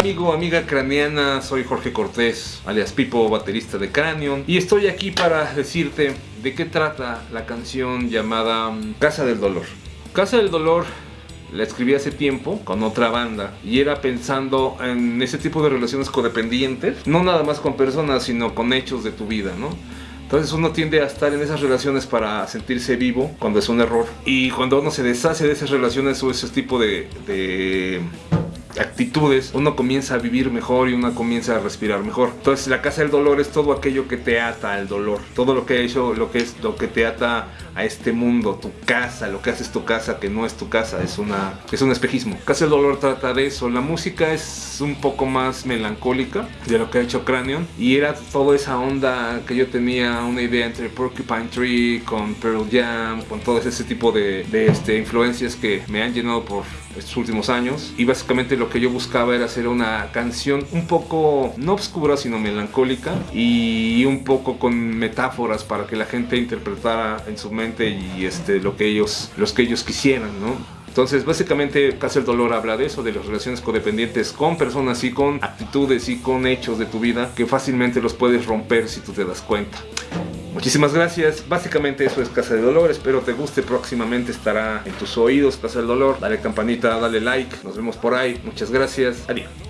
amigo, amiga craneana, soy Jorge Cortés, alias Pipo, baterista de Cranion, y estoy aquí para decirte de qué trata la canción llamada mm, Casa del Dolor. Casa del Dolor la escribí hace tiempo con otra banda y era pensando en ese tipo de relaciones codependientes, no nada más con personas, sino con hechos de tu vida, ¿no? Entonces uno tiende a estar en esas relaciones para sentirse vivo cuando es un error. Y cuando uno se deshace de esas relaciones o ese tipo de actitudes, uno comienza a vivir mejor y uno comienza a respirar mejor. Entonces la casa del dolor es todo aquello que te ata al dolor, todo lo que ha hecho, lo que es lo que te ata a este mundo, tu casa, lo que haces tu casa que no es tu casa, es una es un espejismo. Casa del dolor trata de eso. La música es un poco más melancólica de lo que ha hecho Cranion y era toda esa onda que yo tenía una idea entre Porcupine Tree con Pearl Jam, con todo ese tipo de, de este, influencias que me han llenado por estos últimos años y básicamente lo que yo buscaba era hacer una canción un poco no obscura sino melancólica y un poco con metáforas para que la gente interpretara en su y este lo que ellos los que ellos quisieran no entonces, básicamente, Casa el Dolor habla de eso, de las relaciones codependientes con personas y con actitudes y con hechos de tu vida que fácilmente los puedes romper si tú te das cuenta. Muchísimas gracias. Básicamente eso es Casa del Dolor. Espero te guste. Próximamente estará en tus oídos Casa del Dolor. Dale campanita, dale like. Nos vemos por ahí. Muchas gracias. Adiós.